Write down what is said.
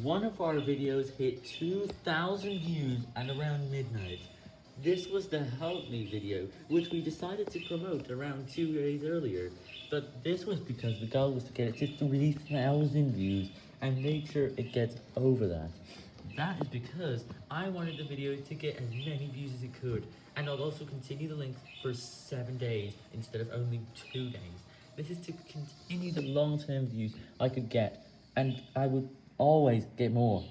One of our videos hit 2,000 views at around midnight. This was the Help Me video, which we decided to promote around two days earlier. But this was because the goal was to get it to 3,000 views and make sure it gets over that. That is because I wanted the video to get as many views as it could, and I'll also continue the link for 7 days instead of only 2 days. This is to continue the long-term views I could get, and I would always get more.